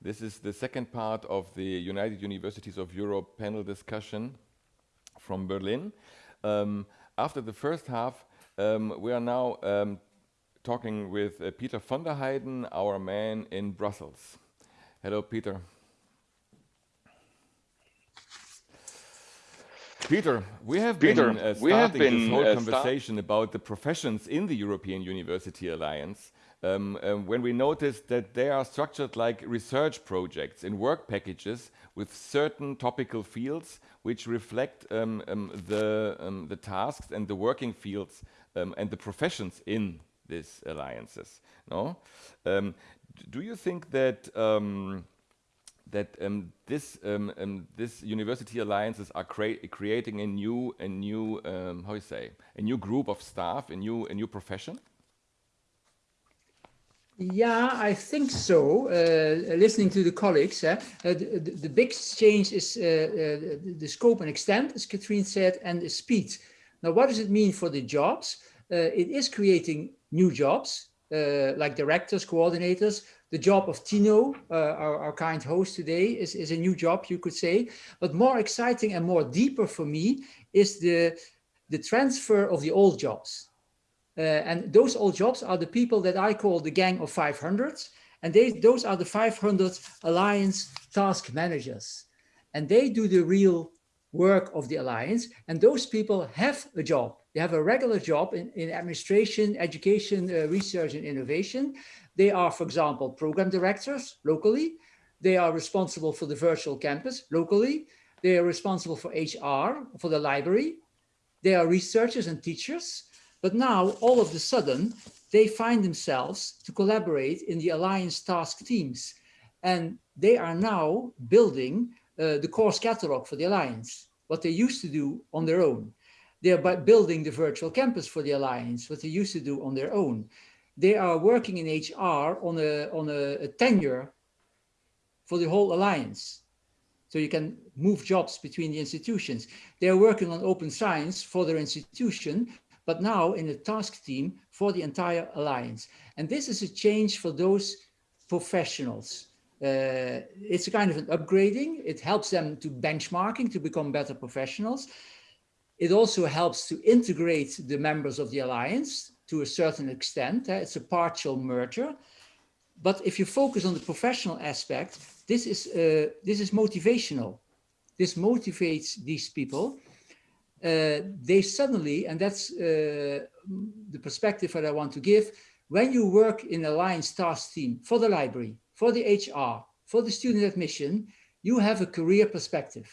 This is the second part of the United Universities of Europe panel discussion from Berlin. Um, after the first half, um, we are now um, talking with uh, Peter van der Hijden, our man in Brussels. Hello, Peter. Peter, we have Peter, been uh, starting we have been, this whole uh, conversation about the professions in the European University Alliance um, um, when we noticed that they are structured like research projects in work packages with certain topical fields which reflect um, um the, um, the tasks and the working fields um, and the professions in these alliances. No? do you think that that um, this um, um, this university alliances are crea creating a new a new how you say a new group of staff, a new a new profession? Yeah, I think so. Uh, listening to the colleagues, uh, the, the, big change is uh, uh, the scope and extent, as Katrine said, and the speed. Now, what does it mean for the jobs? Uh, it is creating new jobs, uh, like directors, coordinators. The job of Tino, our, our, kind host today, is, is a new job, you could say. But more exciting and more deeper for me is the, the transfer of the old jobs. Uh, and those old jobs are the people that I call the gang of 500. And they, those are the 500 Alliance task managers. And they do the real work of the Alliance. And those people have a job. They have a regular job in, in administration, education, uh, research and innovation. They are, for example, program directors locally. They are responsible for the virtual campus locally. They are responsible for HR, for the library. They are researchers and teachers. But now, all of a sudden, they find themselves to collaborate in the Alliance task teams. And they are now building uh, the course catalog for the Alliance, what they used to do on their own. They are building the virtual campus for the Alliance, what they used to do on their own. They are working in HR on a, on a, a tenure for the whole Alliance. So you can move jobs between the institutions. They are working on open science for their institution, but now in a task team for the entire alliance. And this is a change for those professionals. Uh, it's a kind of an upgrading. It helps them to benchmarking to become better professionals. It also helps to integrate the members of the alliance to a certain extent. Uh, it's a partial merger. But if you focus on the professional aspect, this is, uh, this is motivational. This motivates these people uh, they suddenly, and that's uh, the perspective that I want to give, when you work in Alliance task team for the library, for the HR, for the student admission, you have a career perspective.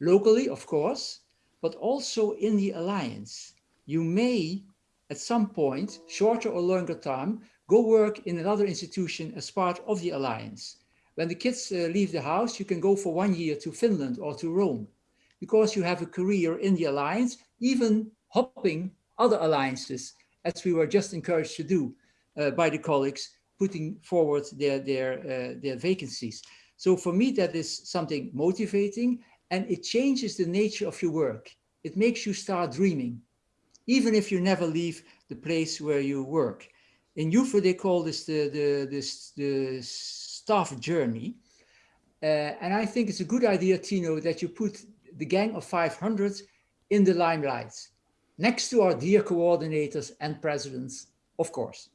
Locally, of course, but also in the Alliance. You may, at some point, shorter or longer time, go work in another institution as part of the Alliance. When the kids uh, leave the house, you can go for one year to Finland or to Rome because you have a career in the alliance, even hopping other alliances, as we were just encouraged to do uh, by the colleagues putting forward their, their, uh, their vacancies. So for me, that is something motivating and it changes the nature of your work. It makes you start dreaming, even if you never leave the place where you work. In YUFE, they call this the, the, this, the staff journey. Uh, and I think it's a good idea, Tino, that you put the gang of 500 in the limelight, next to our dear coordinators and presidents, of course.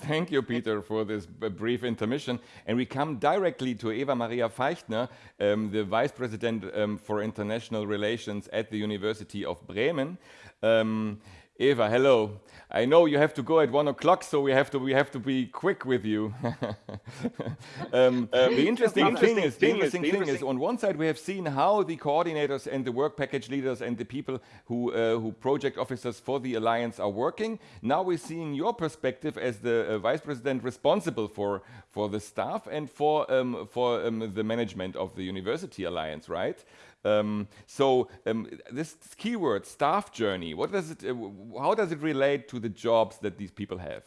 Thank you, Peter, for this brief intermission. And we come directly to Eva Maria Feichtner, um, the Vice President um, for International Relations at the University of Bremen. Um, Eva, hello. I know you have to go at one o'clock, so we have to we have to be quick with you. um, uh, the interesting, the thing, is, the interesting thing, is, on one side we have seen how the coordinators and the work package leaders and the people who uh, who project officers for the alliance are working. Now we're seeing your perspective as the uh, vice president responsible for for the staff and for um, for um, the management of the university alliance, right? Um, so um, this keyword staff journey, what does it, uh, how does it relate to the jobs that these people have?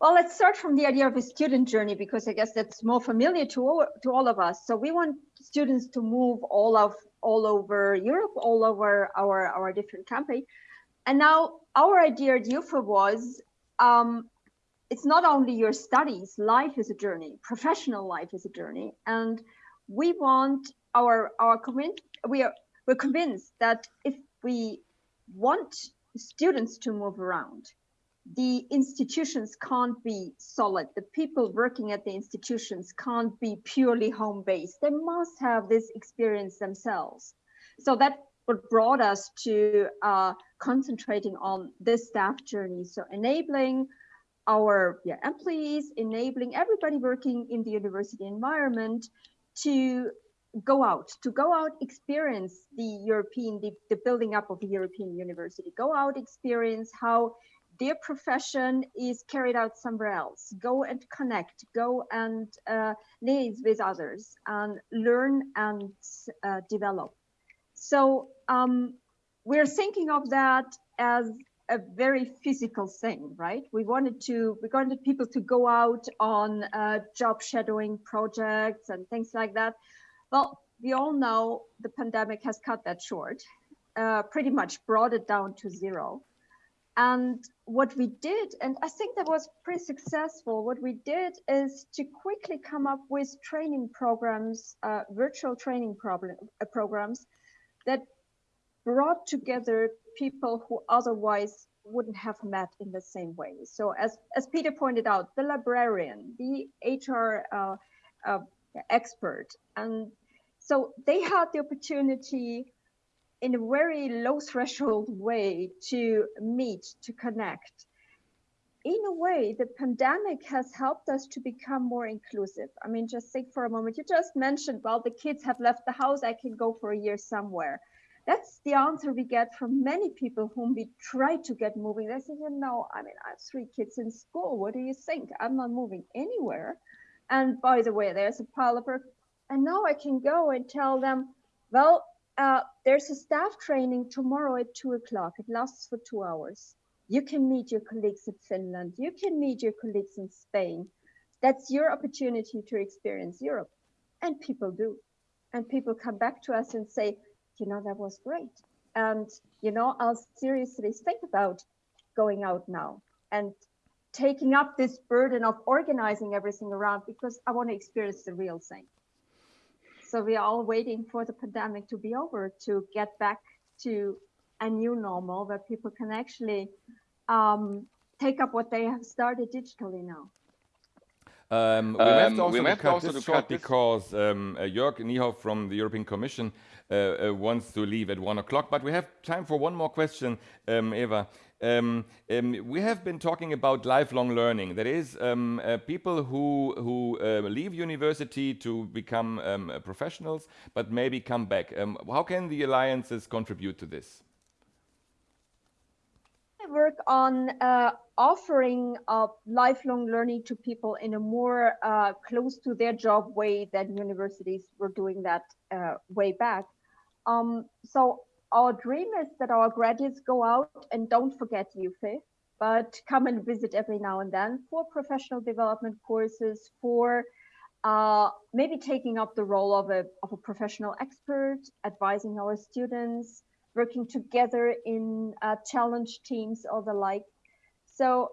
Well, let's start from the idea of a student journey because I guess that's more familiar to all, to all of us. So we want students to move all of all over Europe, all over our our different campus. And now our idea at YUFE was um, it's not only your studies, life is a journey, professional life is a journey. And we want our, our convinced, we are, we're convinced that if we want students to move around, the institutions can't be solid. The people working at the institutions can't be purely home-based. They must have this experience themselves. So that what brought us to uh, concentrating on this staff journey. So enabling our yeah, employees, enabling everybody working in the university environment to go out, to go out, experience the European, the, the building up of the European university, go out, experience how their profession is carried out somewhere else. Go and connect, go and uh, liaise with others and learn and uh, develop. So um, we're thinking of that as a very physical thing, right? We wanted to, we wanted people to go out on uh, job shadowing projects and things like that. Well, we all know the pandemic has cut that short, uh, pretty much brought it down to zero. And what we did, and I think that was pretty successful, what we did is to quickly come up with training programs, uh, virtual training problem, uh, programs that brought together people who otherwise wouldn't have met in the same way. So as, as Peter pointed out, the librarian, the HR uh, uh, expert, and so they had the opportunity in a very low threshold way to meet, to connect. In a way, the pandemic has helped us to become more inclusive. I mean, just think for a moment, you just mentioned, well, the kids have left the house, I can go for a year somewhere. That's the answer we get from many people whom we try to get moving. They say, you know, I mean, I have three kids in school. What do you think? I'm not moving anywhere. And by the way, there's a pile of. And now I can go and tell them, well, uh, there's a staff training tomorrow at two o'clock. It lasts for two hours. You can meet your colleagues in Finland. You can meet your colleagues in Spain. That's your opportunity to experience Europe. And people do. And people come back to us and say, you know, that was great. And, you know, I'll seriously think about going out now and taking up this burden of organizing everything around because I want to experience the real thing. So we are all waiting for the pandemic to be over to get back to a new normal where people can actually um, take up what they have started digitally now. Um, we um, have to also, we cut also this short because um, uh, Jörg Niehoff from the European Commission uh, uh, wants to leave at one o'clock, but we have time for one more question, um, Eva. Um, um, we have been talking about lifelong learning. That is, um, uh, people who who uh, leave university to become um, uh, professionals, but maybe come back. Um, how can the alliances contribute to this? Work on uh, offering lifelong learning to people in a more uh, close to their job way than universities were doing that uh, way back. Um, so our dream is that our graduates go out and don't forget YUFE, but come and visit every now and then for professional development courses, for uh, maybe taking up the role of a, of a professional expert, advising our students, working together in uh, challenge teams or the like. So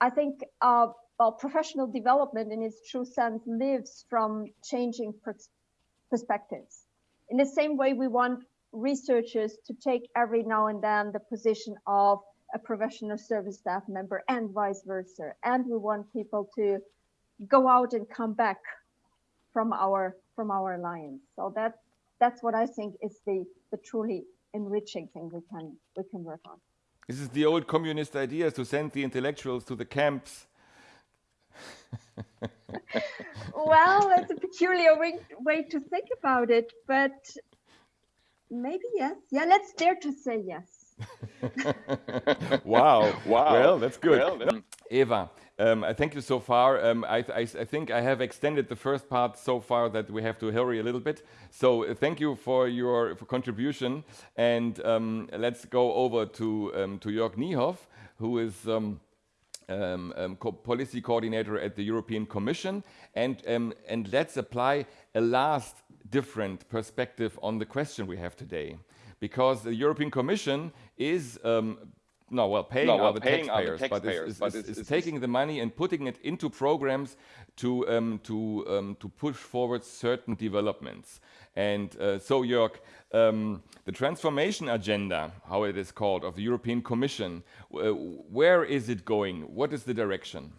I think uh, well, professional development in its true sense lives from changing pers perspectives. In the same way, we want researchers to take every now and then the position of a professional service staff member and vice versa. And we want people to go out and come back from our from our alliance. So that that's what I think is the the truly enriching thing we can we can work on. This is the old communist idea to send the intellectuals to the camps. well, it's a peculiar way, way to think about it, but maybe yes. Yeah, let's dare to say yes. wow. Wow. Well, that's good. Well, Eva, um, I thank you so far. Um, I, I, I, think I have extended the first part so far that we have to hurry a little bit. So uh, thank you for your for contribution. And um, let's go over to, um, to Jörg Niehoff, who is um, um, co policy coordinator at the European Commission. And, and let's apply a last different perspective on the question we have today. Because the European Commission is no, well, paying no, well, the paying taxpayers, the taxpayers, but, it's, it's, it's, taking the money and putting it into programs to um, to um, to push forward certain developments. And uh, so, Jörg, um, the transformation agenda, how it is called, of the European Commission, uh, where is it going? What is the direction?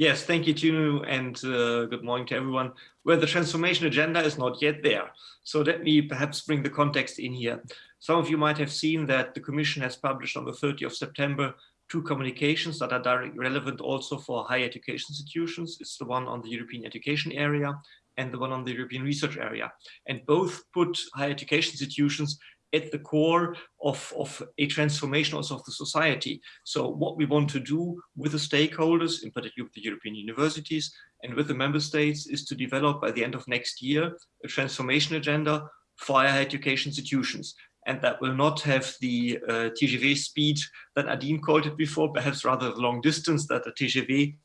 Yes, thank you, Tino, and uh, good morning to everyone. Well, the transformation agenda is not yet there. So let me perhaps bring the context in here. Some of you might have seen that the Commission has published on the 30th of September two communications that are directly relevant also for higher education institutions. It's the one on the European education area and the one on the European research area. And both put higher education institutions at the core of, of a transformation also of the society. So what we want to do with the stakeholders, in particular with the European universities and with the member states is to develop by the end of next year, a transformation agenda for higher education institutions. And that will not have the uh, TGV speed that Adine called it before, perhaps rather the long distance that the TGV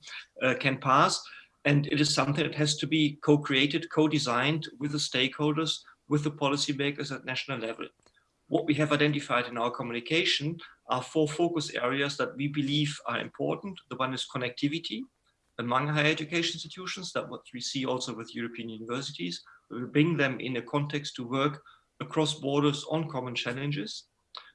uh, can pass. And it is something that has to be co-created, co-designed with the stakeholders, with the policymakers at national level what we have identified in our communication are four focus areas that we believe are important. The one is connectivity among higher education institutions, that what we see also with European universities. We bring them in a context to work across borders on common challenges,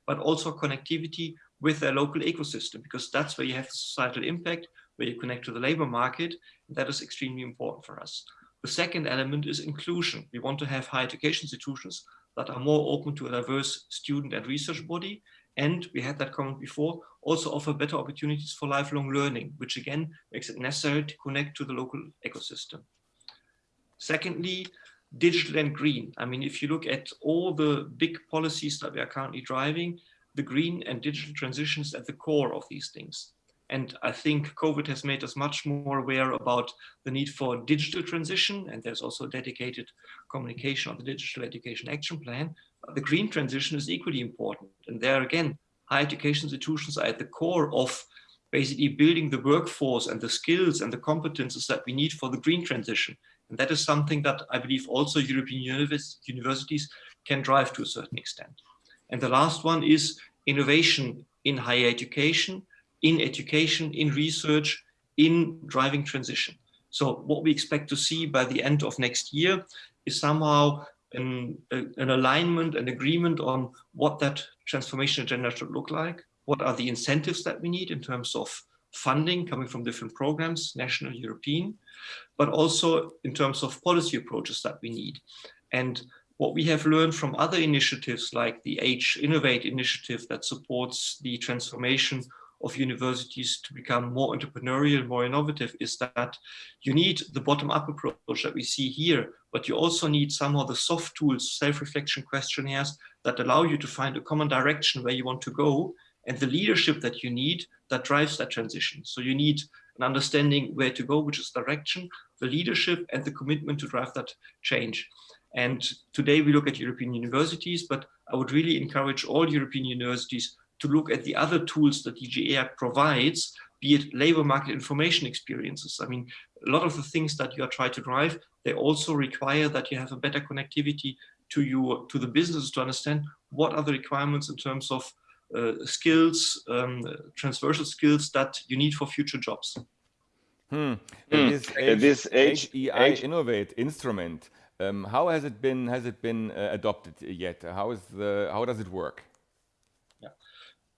but also connectivity with their local ecosystem, because that's where you have societal impact, where you connect to the labor market. that is extremely important for us. The second element is inclusion. We want to have higher education institutions that are more open to a diverse student and research body. And we had that comment before, also offer better opportunities for lifelong learning, which again makes it necessary to connect to the local ecosystem. Secondly, digital and green. I mean, if you look at all the big policies that we are currently driving, the green and digital transitions at the core of these things. And I think COVID has made us much more aware about the need for digital transition. And there's also dedicated communication on the Digital Education Action Plan. The green transition is equally important. And there again, higher education institutions are at the core of basically building the workforce and the skills and the competences that we need for the green transition. And that is something that I believe also European universities can drive to a certain extent. And the last one is innovation in higher education in education, in research, in driving transition. So what we expect to see by the end of next year is somehow an, an alignment, an agreement on what that transformation agenda should look like. What are the incentives that we need in terms of funding coming from different programs, national, European, but also in terms of policy approaches that we need. And what we have learned from other initiatives like the HEInnovate initiative that supports the transformation of universities to become more entrepreneurial, more innovative is that you need the bottom-up approach that we see here, but you also need some of the soft tools, self-reflection questionnaires that allow you to find a common direction where you want to go and the leadership that you need that drives that transition. So you need an understanding where to go, which is direction, the leadership and the commitment to drive that change. And today we look at European universities, but I would really encourage all European universities to look at the other tools that DG EAC provides, be it labor market information experiences. I mean, a lot of the things that you are trying to drive, they also require that you have a better connectivity to your to the business to understand what are the requirements in terms of uh, skills, um, transversal skills that you need for future jobs. Hmm. hmm. This, H, this H, HEI H Innovate instrument, um, how has it been? Has it been uh, adopted yet? How is the? How does it work?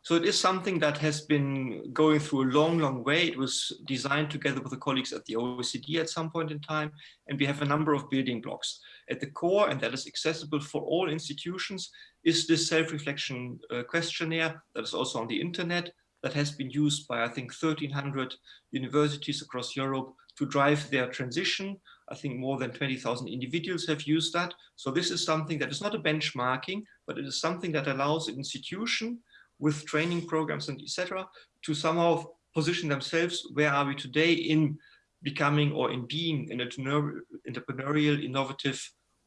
So it is something that has been going through a long, long way. It was designed together with the colleagues at the OECD at some point in time, and we have a number of building blocks. At the core, and that is accessible for all institutions, is this self-reflection uh, questionnaire that is also on the internet that has been used by, I think, 1,300 universities across Europe to drive their transition. I think more than 20,000 individuals have used that. So this is something that is not a benchmarking, but it is something that allows an institution with training programs and etc. to somehow position themselves where are we today in becoming or in being an entrepreneurial, innovative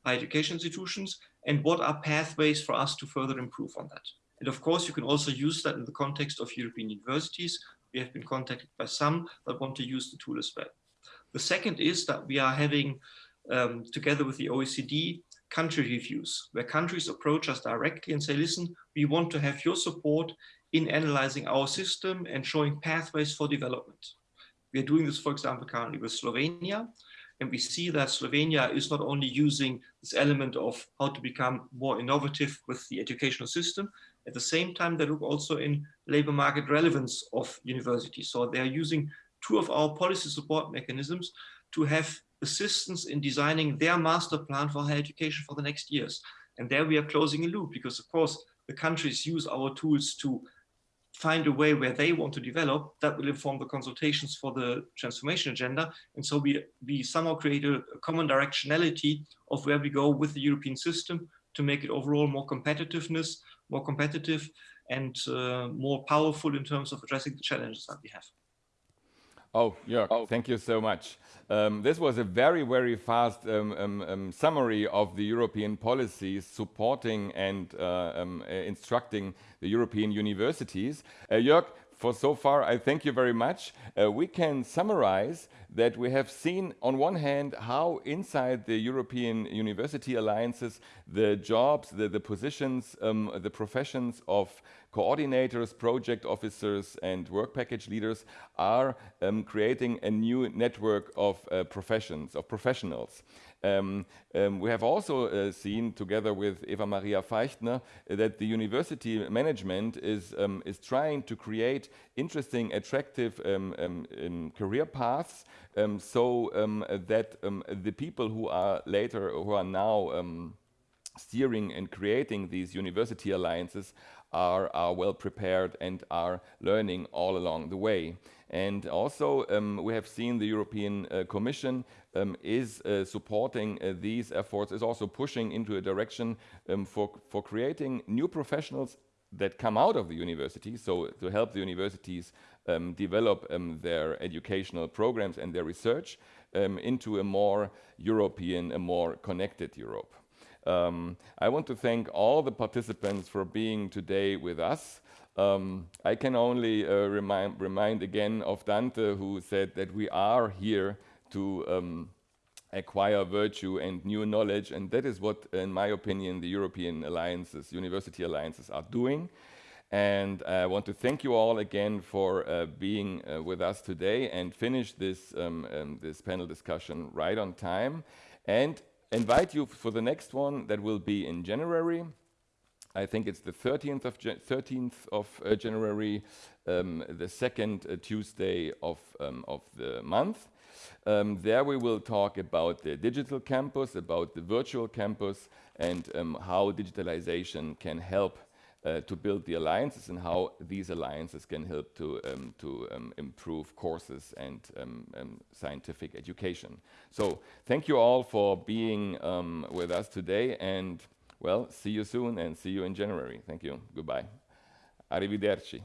higher education institutions and what are pathways for us to further improve on that. And of course, you can also use that in the context of European universities. We have been contacted by some that want to use the tool as well. The second is that we are having, um, together with the OECD, country reviews, where countries approach us directly and say, listen, we want to have your support in analyzing our system and showing pathways for development. We are doing this, for example, currently with Slovenia, and we see that Slovenia is not only using this element of how to become more innovative with the educational system, at the same time, they look also in labor market relevance of universities. So they are using two of our policy support mechanisms to have assistance in designing their master plan for higher education for the next years. And there we are closing a loop because of course the countries use our tools to find a way where they want to develop that will inform the consultations for the transformation agenda. And so we, we somehow create a, a common directionality of where we go with the European system to make it overall more competitiveness, more competitive and uh, more powerful in terms of addressing the challenges that we have. Oh, Jörg, oh. thank you so much. Um, this was a very, very fast um, um, um summary of the European policies supporting and uh, um, uh, instructing the European universities. Uh, Jörg, for so far, I thank you very much. Uh, we can summarize that we have seen on one hand how inside the European university alliances the jobs, the, the positions, um, the professions of coordinators, project officers and work package leaders are um, creating a new network of uh, professions, of professionals. Um, um, we have also uh, seen, together with Eva Maria Feichtner, that the university management is, um, is trying to create interesting, attractive um, um, um, so that the people who are later, who are now steering and creating these university alliances are, are well prepared and are learning all along the way. And also, um, we have seen the European uh, Commission um, is uh, supporting uh, these efforts, is also pushing into a direction um, for, for creating new professionals that come out of the university, so to help the universities um, develop um, their educational programs and their research um, into a more European, a more connected Europe. Um, I want to thank all the participants for being today with us. Um, I can only uh, remind, remind again of Dante who said that we are here to um, acquire virtue and new knowledge and that is what in my opinion the European alliances, university alliances are doing. And I want to thank you all again for uh, being uh, with us today and finish this, um, um, this panel discussion right on time. And invite you for the next one that will be in January. I think it's the 13th of, 13th of uh, January, um, the second uh, Tuesday of, um, of the month. Um, there we will talk about the digital campus, about the virtual campus, and um, how digitalization can help uh, to build the alliances and how these alliances can help to, um, to um, improve courses and scientific education. So thank you all for being with us today and well, see you soon and see you in January. Thank you. Goodbye. Arrivederci.